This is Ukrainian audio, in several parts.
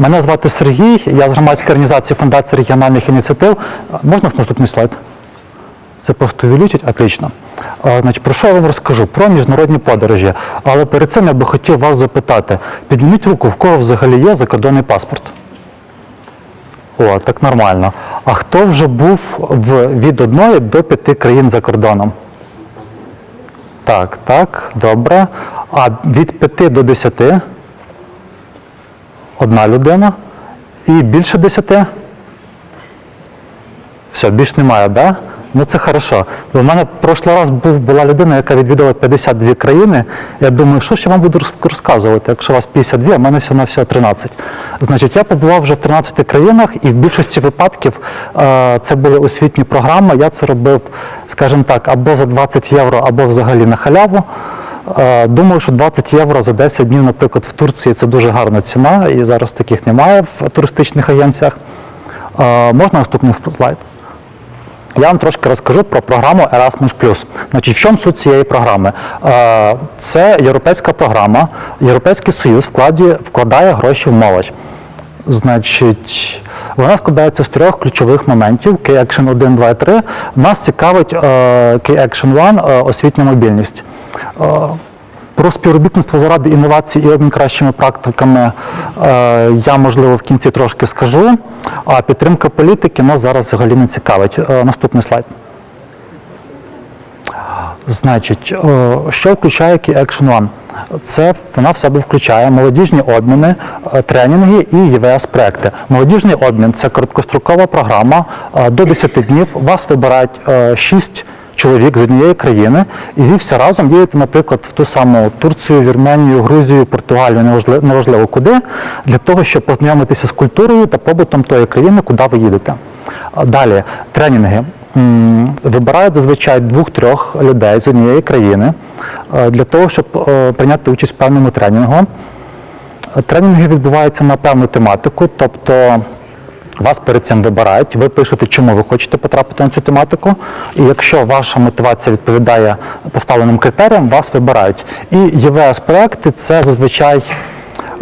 Мене звати Сергій, я з громадської організації Фундації регіональних ініціатив. Можна наступний слайд? Це просто увеличить? Отлично. Значить, про що я вам розкажу? Про міжнародні подорожі. Але перед цим я би хотів вас запитати: підніміть руку, в кого взагалі є закордонний паспорт? О, так нормально. А хто вже був в, від одної до п'яти країн за кордоном? Так, так, добре. А від 5 до 10? Одна людина. І більше 10? Все, більш немає, так? Да? Ну це хорошо. Бо в мене прошлий раз був, була людина, яка відвідала 52 країни. Я думаю, що я вам буду розказувати, якщо у вас 52, а в мене всього на всього 13. Значить, я побував вже в 13 країнах, і в більшості випадків е, це були освітні програми. Я це робив, скажімо так, або за 20 євро, або взагалі на халяву. Е, Думаю, що 20 євро за 10 днів, наприклад, в Турції це дуже гарна ціна, і зараз таких немає в туристичних агенціях. Е, Можна наступний слайд? Я вам трошки розкажу про програму Erasmus+. Значить, в чому суть цієї програми? Е, Це європейська програма. Європейський Союз вкладає, гроші в молодь. Значить, вона складається з трьох ключових моментів: Key Action 1, 2 і 3. Нас цікавить е, Key Action 1 е, освітня мобільність. Е, Про співробітництво заради інновацій і обмін кращими практиками е, я, можливо, в кінці трошки скажу. А підтримка політики нас зараз взагалі не цікавить. Е, Наступний слайд. Значить, що включає Key Action One? Це вона в себе включає молодіжні обміни, тренінги і ЄВС проекти. Молодіжний обмін це короткострокова програма до 10 днів. Вас вибирають 6 чоловік з однієї країни, і ви всі разом їдете, наприклад, в ту саму Турцію, Вірменію, Грузію, Португалію, неважливо, неважливо куди, для того, щоб познайомитися з культурою та побутом тої країни, куди ви їдете. Далі тренінги. Вибирають зазвичай двох-трьох людей з однієї країни е, для того, щоб е, прийняти участь в певному тренінгу. Тренінги відбуваються на певну тематику, тобто вас перед цим вибирають, ви пишете, чому ви хочете потрапити на цю тематику, і якщо ваша мотивація відповідає поставленим критеріям, вас вибирають. І ЄВС-проекти це зазвичай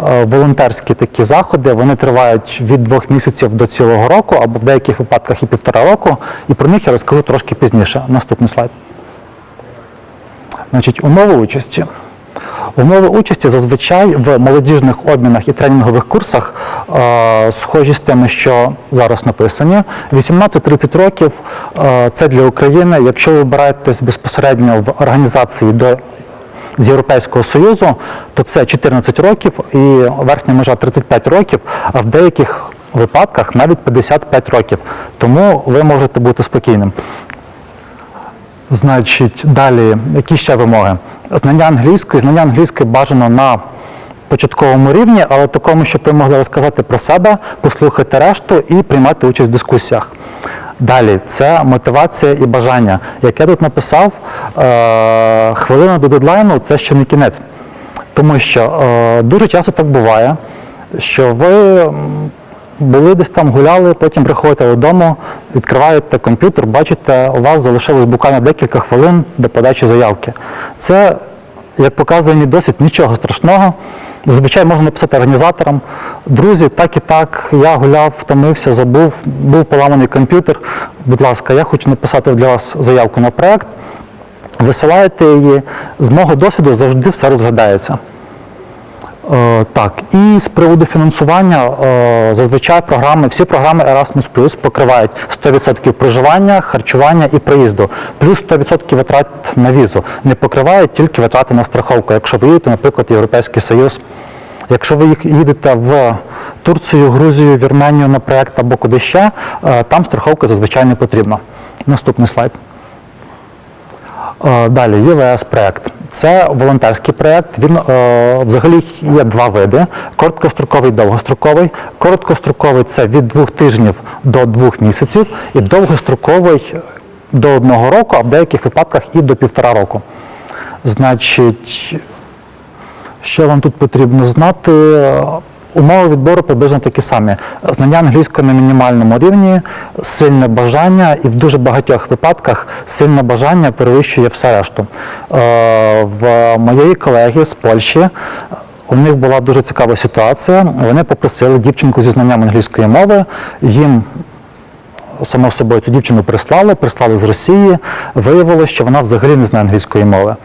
е, волонтерські такі заходи, вони тривають від двох місяців до цілого року, або в деяких випадках і півтора року, і про них я розкажу трошки пізніше. Наступний слайд. Значить, умови участі. Умови участі зазвичай в молодіжних обмінах і тренінгових курсах е, схожі з тими, що зараз написані. 18-30 років е, це для України. Якщо ви вибираєтесь безпосередньо в організації до з Європейського Союзу, то це 14 років і верхня межа 35 років, а в деяких випадках навіть 55 років. Тому ви можете бути спокійним. Значить, далі, які ще вимоги? Знання англійської, знання англійської бажано на початковому рівні, але такому, щоб ви могли розказати про себе, послухати решту і приймати участь в дискусіях. Далі, це мотивація і бажання. Як я тут написав, е- хвилина до дедлайну це ще не кінець. Тому що е- дуже часто так буває, що ви були десь там, гуляли, потім приходите додому, відкриваєте комп'ютер, бачите, у вас залишилось буквально декілька хвилин до подачі заявки. Це, як показує мій досвід, нічого страшного. Зазвичай можна написати організаторам, друзі, так і так, я гуляв, втомився, забув, був поламаний комп'ютер. Будь ласка, я хочу написати для вас заявку на проект. Висилаєте її. З мого досвіду завжди все розглядається. Е, Так, і з приводу фінансування е, зазвичай програми, всі програми Erasmus Plus покривають 100% проживання, харчування і проїзду, плюс 100% витрат на візу. Не покривають тільки витрати на страховку. Якщо ви їдете, наприклад, Європейський Союз. Якщо ви їдете в Турцію, Грузію, Вірменію на проект або куди ще, е, там страховка зазвичай не потрібна. Наступний слайд. Далі ЄВС проект. Це волонтерський проєкт. Він е, взагалі є два види: короткостроковий і довгостроковий. Короткостроковий це від двох тижнів до двох місяців, і довгостроковий до одного року, а в деяких випадках і до півтора року. Значить, що вам тут потрібно знати? Умови відбору приблизно такі самі. Знання англійської на мінімальному рівні, сильне бажання, і в дуже багатьох випадках сильне бажання перевищує все решту. Е, В моєї колеги з Польщі у них була дуже цікава ситуація. Вони попросили дівчинку зі знанням англійської мови. Їм само собою цю дівчину прислали, прислали з Росії. Виявилося, що вона взагалі не знає англійської мови.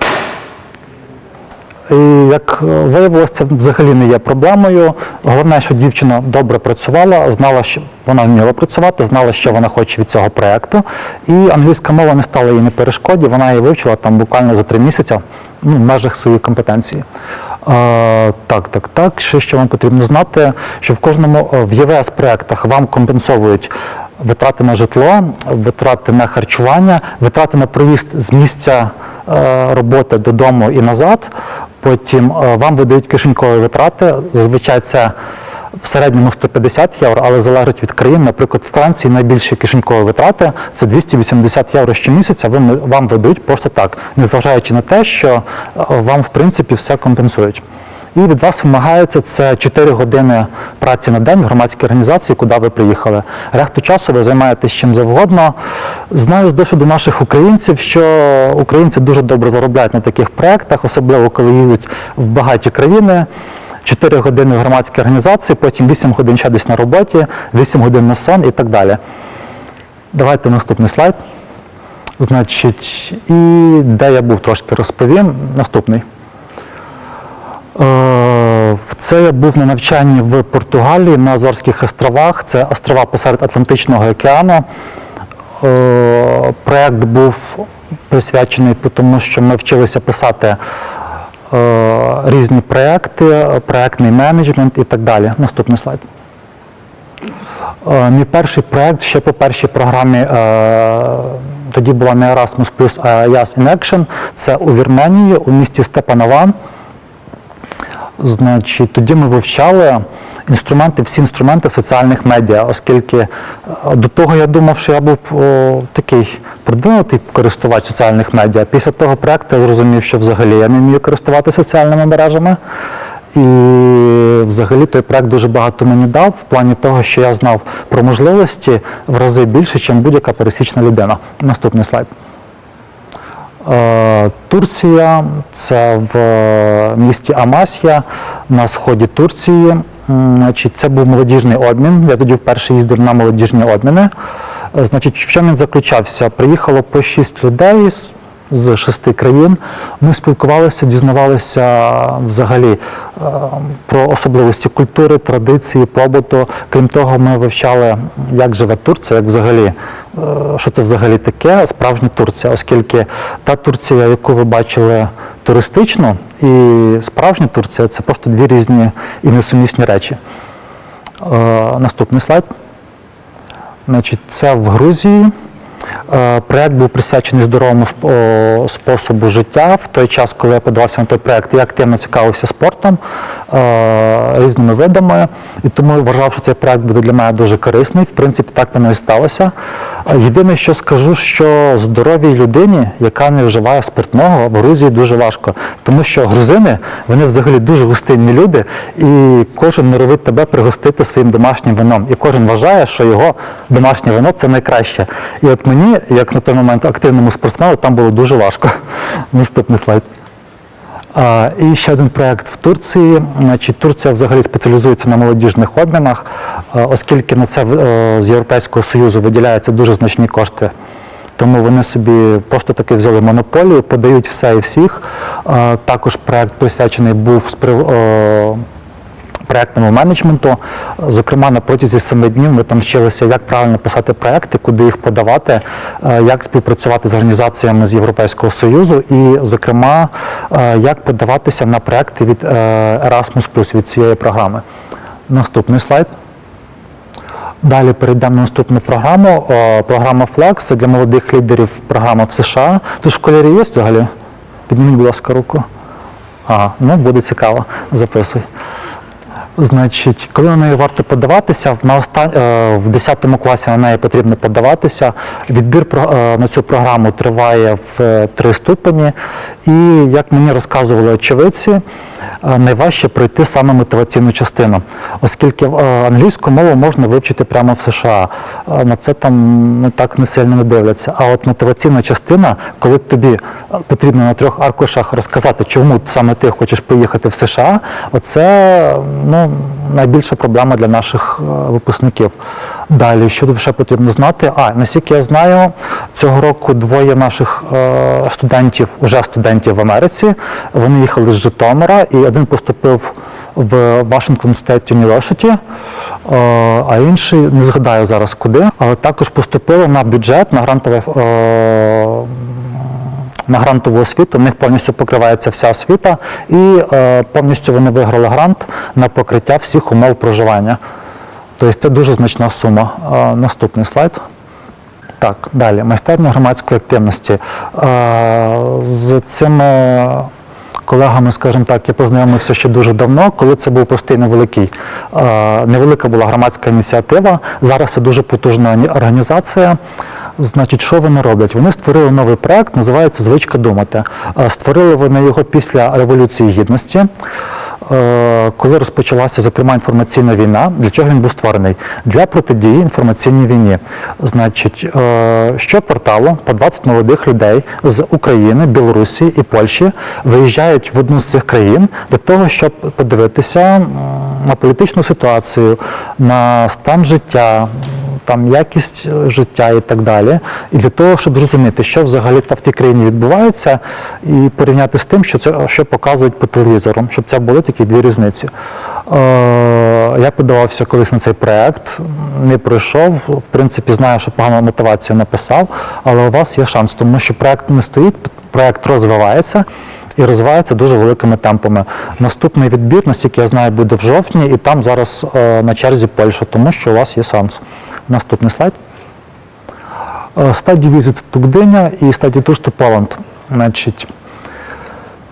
І як виявилося, це взагалі не є проблемою. Головне, що дівчина добре працювала, знала, що вона вміла працювати, знала, що вона хоче від цього проєкту. І англійська мова не стала їй не перешкоді, вона її вивчила там буквально за три місяці ну, в межах своєї компетенції. Е, так, так, так. Ще що вам потрібно знати, що в кожному е, в ЄВС проєктах вам компенсовують витрати на житло, витрати на харчування, витрати на проїзд з місця е, роботи додому і назад. Потім е, вам видають кишенькові витрати. Зазвичай це в середньому 150 євро, але залежить від країн. Наприклад, в Франції найбільші кишенькові витрати це 280 євро щомісяця. Вони вам видають просто так, незважаючи на те, що е, вам в принципі все компенсують. І від вас вимагається це 4 години праці на день в громадській організації, куди ви приїхали. Решту часу ви займаєтесь чим завгодно. Знаю з досвіду наших українців, що українці дуже добре заробляють на таких проєктах, особливо коли їдуть в багаті країни. 4 години в громадській організації, потім 8 годин ще десь на роботі, 8 годин на сон і так далі. Давайте наступний слайд. Значить, і де я був трошки розповім. Наступний. Е, Це я був на навчанні в Португалії на Азорських островах. Це острова посеред Атлантичного океану. Е, Проєкт був присвячений, тому що ми вчилися писати е, різні проєкти, проєктний менеджмент і так далі. Наступний слайд. Мій перший проєкт ще по першій програмі тоді була не Erasmus+, а Yas in Action. Це у Вірменії, у місті Степанован. Значить, тоді ми вивчали інструменти, всі інструменти соціальних медіа, оскільки е, до того я думав, що я був о, такий продвинутий користувач соціальних медіа. Після того проєкту я зрозумів, що взагалі я не вмію користуватися соціальними мережами. І взагалі той проект дуже багато мені дав в плані того, що я знав про можливості в рази більше, ніж будь-яка пересічна людина. Наступний слайд. Е, Турція це в місті Амасія на сході Турції. Значить, це був молодіжний обмін. Я тоді вперше їздив на молодіжні обміни. Е, Значить, в чому він заключався? Приїхало по шість людей з- шести країн. Ми спілкувалися, дізнавалися взагалі е, про особливості культури, традиції, побуту. Крім того, ми вивчали, як живе Турція, як взагалі, е, що це взагалі таке справжня Турція, оскільки та Турція, яку ви бачили туристично, і справжня Турція це просто дві різні і несумісні речі. Е, Наступний слайд. Значить, це в Грузії. Е, Проект був присвячений здоровому способу життя. В той час, коли я подавався на той проект, я активно цікавився спортом, е, різними видами, і тому вважав, що цей проект буде для мене дуже корисний. В принципі, так воно і сталося. Єдине, що скажу, що здоровій людині, яка не вживає спиртного, в Грузії дуже важко, тому що грузини вони взагалі дуже гостинні люди, і кожен норовить тебе пригостити своїм домашнім вином. І кожен вважає, що його домашнє вино це найкраще. І от мені, як на той момент активному спортсмену, там було дуже важко. Наступний слайд. А, І ще один проєкт в Турції. Значить, Турція взагалі спеціалізується на молодіжних обмінах, оскільки на це е, з Європейського Союзу виділяються дуже значні кошти. Тому вони собі просто таки взяли монополію, подають все і всіх. Також проєкт присвячений був е, проектному менеджменту. Зокрема, на протязі семи днів ми там вчилися, як правильно писати проекти, куди їх подавати, е, як співпрацювати з організаціями з Європейського Союзу, і, зокрема, е, як подаватися на проекти від е, Erasmus від цієї програми. Наступний слайд. Далі перейдемо на наступну програму. Програма Flex це для молодих лідерів програма в США. Тут школярі є взагалі? Підніміть, будь ласка, руку. Ага, ну буде цікаво, записуй. Значить, коли на неї варто подаватися, на остан... е, в 10 класі на неї потрібно подаватися. Відбір е, на цю програму триває в е, три ступені. І як мені розказували очевидці, найважче пройти саме мотиваційну частину, оскільки е, англійську мову можна вивчити прямо в США. Е, На це там ну, так не сильно не дивляться. А от мотиваційна частина, коли тобі е, потрібно на трьох аркушах розказати, чому саме ти хочеш поїхати в США, оце ну, найбільша проблема для наших е, випускників. Далі, що ще потрібно знати? А, наскільки я знаю, цього року двоє наших е, студентів, уже студентів в Америці, вони їхали з Житомира, і один поступив в Washington State University, е, а інший не згадаю зараз куди, але також поступили на бюджет, на грантове. Е, на грантову освіту, в них повністю покривається вся освіта, і е, повністю вони виграли грант на покриття всіх умов проживання. Тобто це дуже значна сума. Наступний слайд. Так, далі. Майстерня громадської активності. З цими колегами, скажімо так, я познайомився ще дуже давно, коли це був простий невеликий, невелика була громадська ініціатива. Зараз це дуже потужна організація. Значить, що вони роблять? Вони створили новий проект, називається Звичка думати. Створили вони його після Революції Гідності. Е, коли розпочалася зокрема інформаційна війна, для чого він був створений? Для протидії інформаційній війні. Значить, е, щокварталу по 20 молодих людей з України, Білорусі і Польщі виїжджають в одну з цих країн для того, щоб подивитися на політичну ситуацію, на стан життя, там якість е, життя і так далі. І для того, щоб зрозуміти, що взагалі в тій країні відбувається, і порівняти з тим, що це що показують по телевізору, щоб це були такі дві різниці. Е, я подавався колись на цей проект, не пройшов. В принципі, знаю, що погану мотивацію написав, але у вас є шанс, тому що проект не стоїть, проект розвивається. І розвивається дуже великими темпами. Наступний відбір, наскільки я знаю, буде в жовтні, і там зараз е, на черзі Польща, тому що у вас є шанс. Наступний слайд. Study Visit to Gdynia і to Poland. Значить,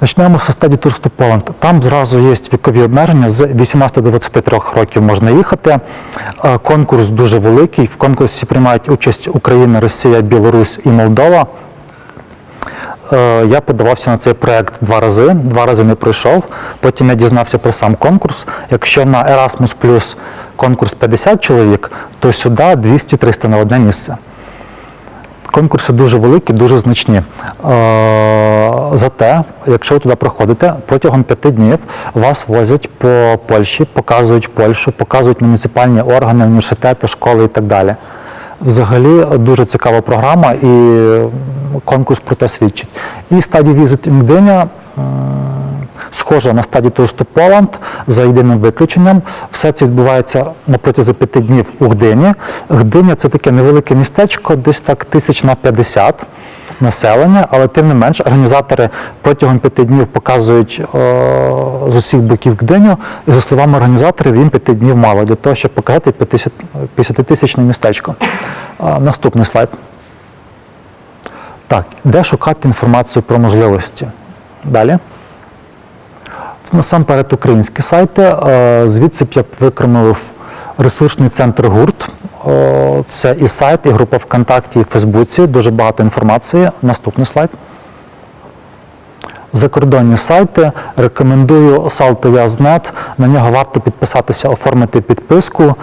Почнемо з Tours to Там зразу є вікові обмеження, з 18 до 23 років можна їхати. Е, Конкурс дуже великий. В конкурсі приймають участь Україна, Росія, Білорусь і Молдова. Е, Я подавався на цей проект два рази, два рази не пройшов. Потім я дізнався про сам конкурс. Якщо на Erasmus конкурс 50 чоловік, то сюди 200-300 на одне місце. Конкурси дуже великі, дуже значні. Е, Зате, якщо ви туди проходите, протягом п'яти днів вас возять по Польщі, показують Польщу, показують муніципальні органи, університети, школи і так далі. Взагалі дуже цікава програма і конкурс про те свідчить. І Study Visit in Gdynia, м, схожа на Study Tours to Poland за єдиним виключенням. Все це відбувається на протязі п'яти днів у Гдині. Гдиня це таке невелике містечко, десь так тисяч на 50 населення, але тим не менш організатори протягом п'яти днів показують е, з усіх боків Гдиню, і за словами організаторів, їм п'яти днів мало для того, щоб показати 50-тисячне містечко. Е, наступний слайд. Так, де шукати інформацію про можливості? Далі. Насамперед українські сайти. Е, Звідси б я б ресурсний центр гурт. Е, Це і сайт, і група ВКонтакті, і Фейсбуці. Дуже багато інформації. Наступний слайд. Закордонні сайти. Рекомендую Salto.Yaznet. На нього варто підписатися, оформити підписку.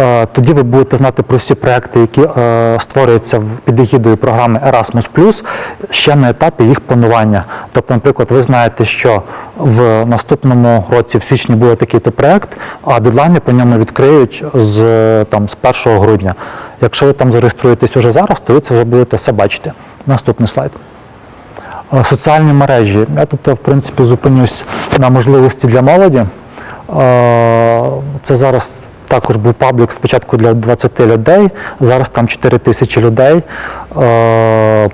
Е, Тоді ви будете знати про всі проекти, які е, створюються під егідою програми Erasmus+, ще на етапі їх планування. Тобто, наприклад, ви знаєте, що в наступному році, в січні, буде такий-то проект, а дедлайни по ньому відкриють з, там, з 1 грудня. Якщо ви там зареєструєтесь уже зараз, то ви це вже будете все бачити. Наступний слайд. Е, Соціальні мережі. Я тут, е, в принципі, зупинюсь на можливості для молоді. Е, Це зараз також був паблік спочатку для 20 людей, зараз там 4 тисячі людей.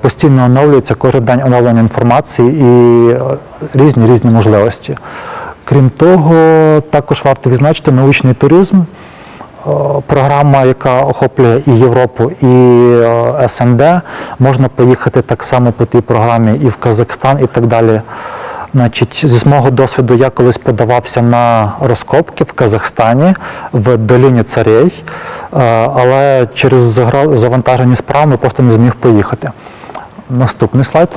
Постійно оновлюється кожен день оновлення інформації і різні різні можливості. Крім того, також варто відзначити научний туризм. Е, програма, яка охоплює і Європу, і е, СНД. Можна поїхати так само по тій програмі і в Казахстан, і так далі. Значить, зі мого досвіду я колись подавався на розкопки в Казахстані в доліні царей, е, але через завантажені справи просто не зміг поїхати. Наступний слайд.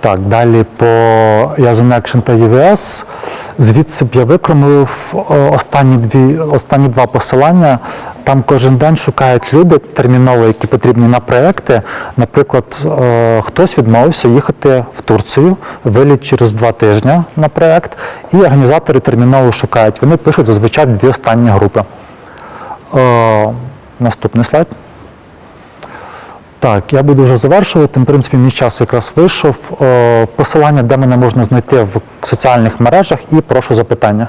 Так, далі по Yazoo Action та UVS. Звідси б я викромив е, останні, дві, останні два посилання. Там кожен день шукають люди терміново, які потрібні на проекти. Наприклад, е, хтось відмовився їхати в Турцію, виліт через два тижні на проект, і організатори терміново шукають. Вони пишуть зазвичай дві останні групи. Е, Наступний слайд. Так, я буду вже завершувати. В принципі, мій час якраз вийшов. Е, Посилання, де мене можна знайти в соціальних мережах, і прошу запитання.